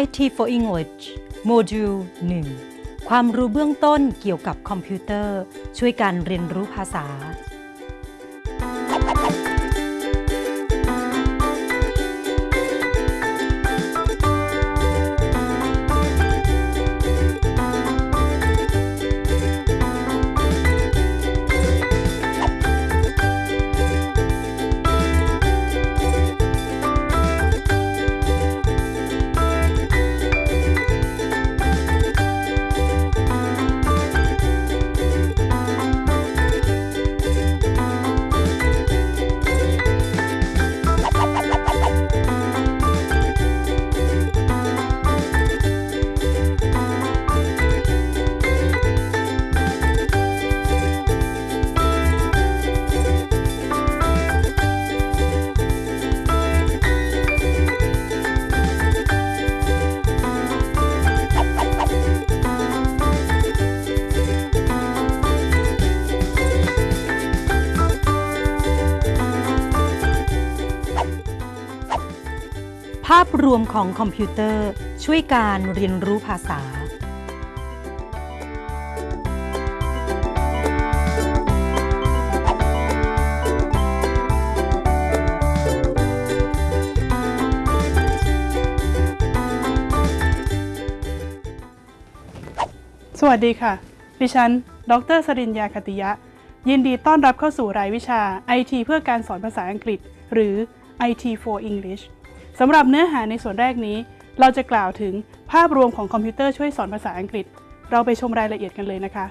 IT for English โมดูล 1 ความรู้เบื้องต้นเกี่ยวกับคอมพิวเตอร์ ช่วยการเรียนรู้ภาษาาพรวมของคอมพิวเตอร์ ช่วยการเรียนรู้ภาษา สวัสดีค่ะ ดิฉัน ดรสรินยาคติยะ ยินดีต้อนรับเข้าสู่รายวิชา IT เพื่อการสอนภาษาอังกฤษ หรือ IT for English สำหรับเนื้อหาในส่วนแรกนี้ เราจะกล่าวถึงภาพรวมของคอมพิวเตอร์ช่วยสอนภาษาอังกฤษ เราไปชมรายละเอียดกันเลยนะคะ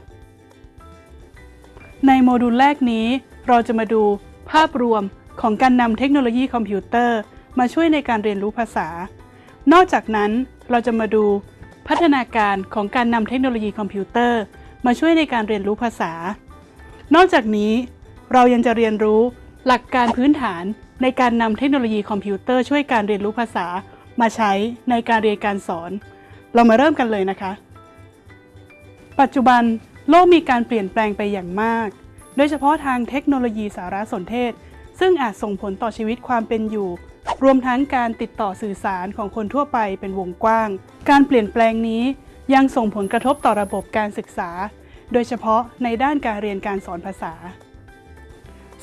ในโมดูลแรกนี้ เราจะมาดูภาพรวมของการนำเทคโนโลยีคอมพิวเตอร์ มาช่วยในการเรียนรู้ภาษา นอกจากนั้นเราจะมาดูพัฒนาการของการนำเทคโนโลยีคอมพิวเตอร์ มาช่วยในการเรียนรู้ภาษา นอกจากนี้เรายังจะเรียนรู้ หลักการพื้นฐานในการนำเทคโนโลยีคอมพิวเตอร์ช่วยการเรียนรู้ภาษามาใช้ในการเรียนการสอน เรามาเริ่มกันเลยนะคะ ปัจจุบันโลกมีการเปลี่ยนแปลงไปอย่างมาก โดยเฉพาะทางเทคโนโลยีสารสนเทศ ซึ่งอาจส่งผลต่อชีวิตความเป็นอยู่ รวมทั้งการติดต่อสื่อสารของคนทั่วไปเป็นวงกว้าง การเปลี่ยนแปลงนี้ยังส่งผลกระทบต่อระบบการศึกษา โดยเฉพาะในด้านการเรียนการสอนภาษา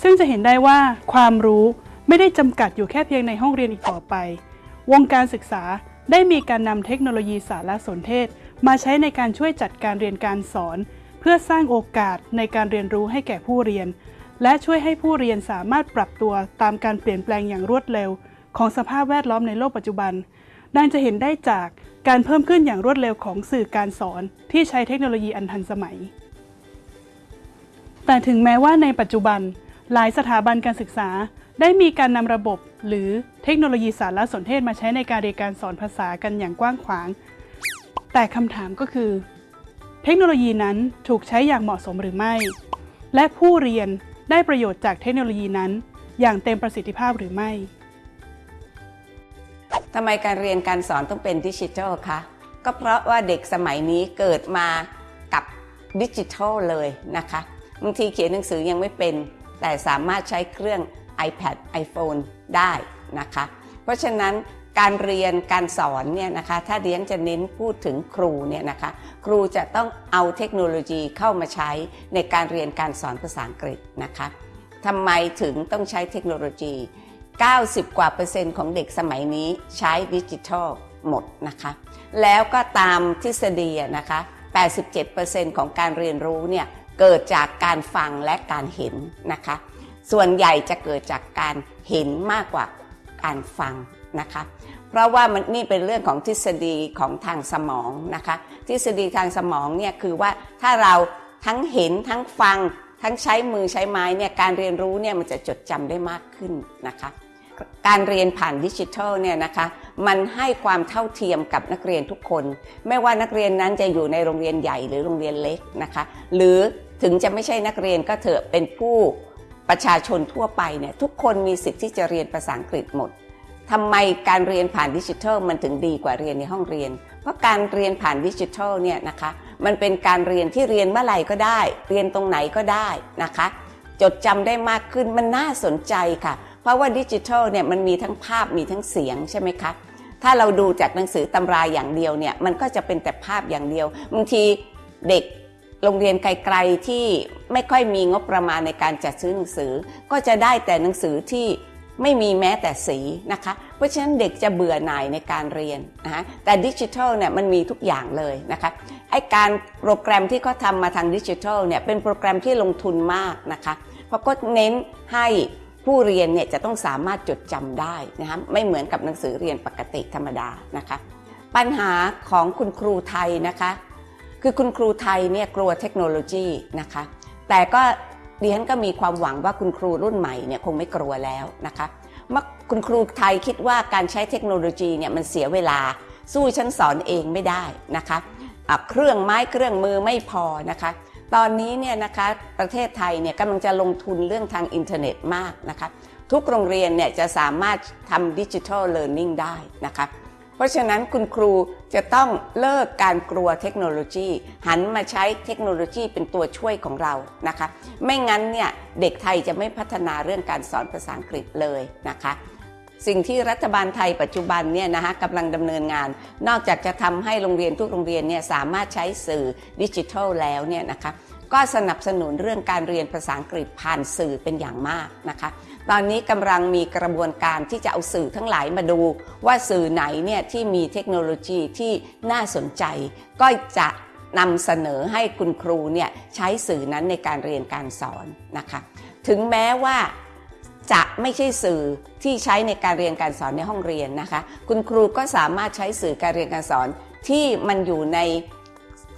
ซึ่งจะเห็นได้ว่าความรู้ไม่ได้จำกัดอยู่แค่เพียงในห้องเรียนอีกต่อไป วงการศึกษาได้มีการนำเทคโนโลยีสารสนเทศ มาใช้ในการช่วยจัดการเรียนการสอน เพื่อสร้างโอกาสในการเรียนรู้ให้แก่ผู้เรียน และช่วยให้ผู้เรียนสามารถปรับตัวตามการเปลี่ยนแปลงอย่างรวดเร็ว ของสภาพแวดล้อมในโลกปัจจุบัน ดังจะเห็นได้จากการเพิ่มขึ้นอย่างรวดเร็วของสื่อการสอน ที่ใช้เทคโนโลยีอันทันสมัย แต่ถึงแม้ว่าในปัจจุบัน หลายสถาบันการศึกษาได้มีการนำระบบ หรือเทคโนโลยีสารสนเทศมาใช้ในการเรียนการสอนภาษากันอย่างกว้างขวาง แต่คำถามก็คือ เทคโนโลยีนั้นถูกใช้อย่างเหมาะสมหรือไม่ และผู้เรียนได้ประโยชน์จากเทคโนโลยีนั้น อย่างเต็มประสิทธิภาพหรือไม่ทำไมการเรียนการสอนต้องเป็นดิจิทัลคะก็เพราะว่าเด็กสมัยนี้เกิดมากับดิจิทัลเลยนะคะบางทีเขียนหนังสือยังไม่เป็น แต่สามารถใช้เครื่อง iPad iPhone ได้นะคะ เพราะฉะนั้นการเรียนการสอนเนี่ยนะคะถ้าเรียนจะเน้นพูดถึงครูเนี่ยนะคะครูจะต้องเอาเทคโนโลยีเข้ามาใช้ในการเรียนการสอนภาษาอังกฤษนะคะทำไมถึงต้องใช้เทคโนโลยี 90 กว่าเปอร์เซ็นต์ของเด็กสมัยนี้ใช้ดิจิทัลหมดนะคะแล้วก็ตามทฤษฎีนะคะ87%ของการเรียนรู้เนี่ย เกิดจากการฟังและการเห็นนะคะ ส่วนใหญ่จะเกิดจากการเห็นมากกว่าการฟังนะคะ เพราะว่ามันนี่เป็นเรื่องของทฤษฎีของทางสมองนะคะ ทฤษฎีทางสมองเนี่ยคือว่าถ้าเราทั้งเห็นทั้งฟัง ทั้งใช้มือใช้ไม้เนี่ยการเรียนรู้เนี่ยมันจะจดจำได้มากขึ้นนะคะการเรียนผ่านดิจิทัลเนี่ยนะคะมันให้ความเท่าเทียมกับนักเรียนทุกคน ไม่ว่านักเรียนนั้นจะอยู่ในโรงเรียนใหญ่หรือโรงเรียนเล็กนะคะ หรือ ถึงจะไม่ใช่นักเรียนก็เถอะเป็นผู้ประชาชนทั่วไปเนี่ยทุกคนมีสิทธิ์ที่จะเรียนภาษาอังกฤษหมดทำไมการเรียนผ่านดิจิทัลมันถึงดีกว่าเรียนในห้องเรียน เพราะการเรียนผ่านดิจิทัลเนี่ยนะคะมันเป็นการเรียนที่เรียนเมื่อไหร่ก็ได้ เรียนตรงไหนก็ได้นะคะ จดจำได้มากขึ้นมันน่าสนใจค่ะ เพราะว่าดิจิทัลเนี่ยมันมีทั้งภาพมีทั้งเสียงใช่ไหมคะถ้าเราดูจากหนังสือตำราอย่างเดียวเนี่ยมันก็จะเป็นแต่ภาพอย่างเดียวบางทีเด็ก โรงเรียนไกลๆที่ไม่ค่อยมีงบประมาณในการจัดซื้อหนังสือ ก็จะได้แต่หนังสือที่ไม่มีแม้แต่สีนะคะ เพราะฉะนั้นเด็กจะเบื่อหน่ายในการเรียนนะคะแต่ดิจิทัลเนี่ยมันมีทุกอย่างเลยนะคะไอการโปรแกรมที่เขาทำมาทางดิจิทัลเนี่ยเป็นโปรแกรมที่ลงทุนมากนะคะเพราะก็เน้นให้ผู้เรียนเนี่ยจะต้องสามารถจดจำได้นะคะไม่เหมือนกับหนังสือเรียนปกติธรรมดานะคะ ปัญหาของคุณครูไทยนะคะ คือคุณครูไทยเนี่ยกลัวเทคโนโลยีนะคะ แต่ก็ดิฉันก็มีความหวังว่าคุณครูรุ่นใหม่เนี่ยคงไม่กลัวแล้วนะคะเมื่อคุณครูไทยคิดว่าการใช้เทคโนโลยีเนี่ยมันเสียเวลา สู้ฉันสอนเองไม่ได้นะคะะเครื่องไม้เครื่องมือไม่พอนะคะ ตอนนี้เนี่ยนะคะประเทศไทยเนี่ยกำลังจะลงทุนเรื่องทางอินเทอร์เน็ตมากนะคะ ทุกโรงเรียนเนี่ยจะสามารถทำดิจิทัลเลิร์นนิ่งได้นะคะ เพราะฉะนั้นคุณครูจะต้องเลิกการกลัวเทคโนโลยี หันมาใช้เทคโนโลยีเป็นตัวช่วยของเรานะคะ ไม่งั้นเนี่ยเด็กไทยจะไม่พัฒนาเรื่องการสอนภาษาอังกฤษเลยนะคะสิ่งที่รัฐบาลไทยปัจจุบันเนี่ยนะคะกำลังดำเนินงาน นอกจากจะทำให้โรงเรียนทุกโรงเรียนเนี่ยสามารถใช้สื่อดิจิทัลแล้วเนี่ยนะคะ ก็สนับสนุนเรื่องการเรียนภาษาอังกฤษผ่านสื่อเป็นอย่างมากนะคะ ตอนนี้กำลังมีกระบวนการที่จะเอาสื่อทั้งหลายมาดู ว่าสื่อไหนเนี่ยที่มีเทคโนโลยีที่น่าสนใจ ก็จะนำเสนอให้คุณครูเนี่ยใช้สื่อนั้นในการเรียนการสอนนะคะ ถึงแม้ว่าจะไม่ใช่สื่อที่ใช้ในการเรียนการสอนในห้องเรียนนะคะ คุณครูก็สามารถใช้สื่อการเรียนการสอนที่มันอยู่ใน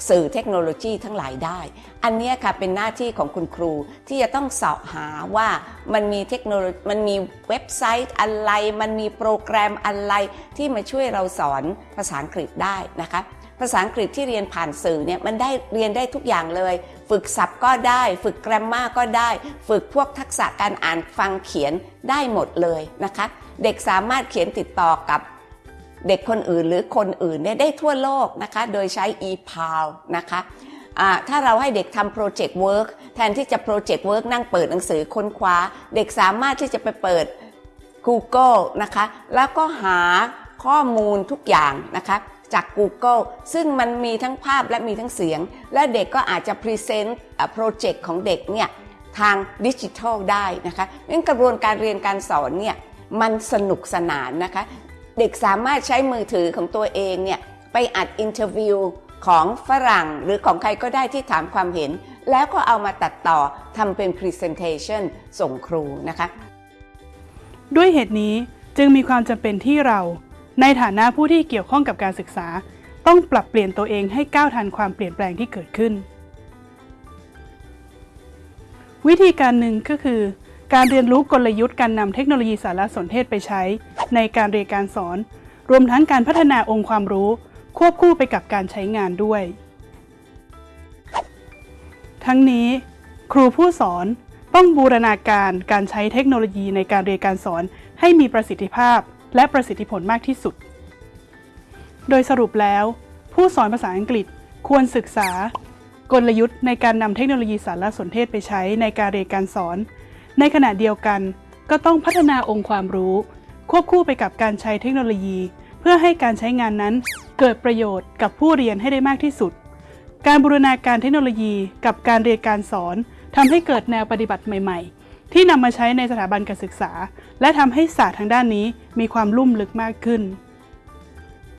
สื่อเทคโนโลยีทั้งหลายได้ อันนี้ค่ะเป็นหน้าที่ของคุณครูที่จะต้องเสาะหาว่ามันมีเทคโนโลยีมันมีเว็บไซต์อะไร มันมีโปรแกรมอะไรที่มาช่วยเราสอนภาษาอังกฤษได้นะคะภาษาอังกฤษที่เรียนผ่านสื่อเนี่ยมันได้เรียนได้ทุกอย่างเลย ฝึกศัพท์ก็ได้ ฝึกแกรมมาก็ได้ ฝึกพวกทักษะการอ่านฟังเขียนได้หมดเลยนะคะ เด็กสามารถเขียนติดต่อกับ เด็กคนอื่นหรือคนอื่นเนี่ยได้ทั่วโลกนะคะโดยใช้ e-pal นะคะถ้าเราให้เด็กทำ project work แทนที่จะ project work นั่งเปิดหนังสือค้นคว้า เด็กสามารถที่จะไปเปิด Google นะคะแล้วก็หาข้อมูลทุกอย่างนะคะจาก Google ซึ่งมันมีทั้งภาพและมีทั้งเสียง และเด็กก็อาจจะ present project ของเด็กเนี่ยทางดิจิทัลได้นะคะงั้นกระบวนการเรียนการสอนเนี่ยมันสนุกสนานนะคะ เด็กสามารถใช้มือถือของตัวเองเนี่ยไปอัด interview ของฝรั่งหรือของใครก็ได้ที่ถามความเห็น แล้วก็เอามาตัดต่อทำเป็น Presentation ส่งครูนะคะ ด้วยเหตุนี้จึงมีความจำเป็นที่เรา ในฐานะผู้ที่เกี่ยวข้องกับการศึกษา ต้องปรับเปลี่ยนตัวเองให้ก้าวทันความเปลี่ยนแปลงที่เกิดขึ้น วิธีการหนึ่งก็คือ การเรียนรู้กลยุทธ์การนำเทคโนโลยีสารสนเทศไปใช้ ในการเรียนการสอน รวมทั้งการพัฒนาองค์ความรู้ ควบคู่ไปกับการใช้งานด้วย ทั้งนี้ ครูผู้สอนต้องบูรณาการการใช้เทคโนโลยีในการเรียนการสอน ให้มีประสิทธิภาพ และประสิทธิผลมากที่สุด โดยสรุปแล้ว ผู้สอนภาษาอังกฤษควรศึกษา กลยุทธ์ในการนำเทคโนโลยีสารสนเทศไปใช้ในการเรียนการสอน ในขณะเดียวกัน ก็ต้องพัฒนาองค์ความรู้ ควบคู่ไปกับการใช้เทคโนโลยี เพื่อให้การใช้งานนั้น เกิดประโยชน์กับผู้เรียนให้ได้มากที่สุด การบูรณาการเทคโนโลยีกับการเรียนการสอนทำให้เกิดแนวปฏิบัติใหม่ ๆ ที่นำมาใช้ในสถาบันการศึกษา และทำให้ศาสตร์ทางด้านนี้มีความลุ่มลึกมากขึ้น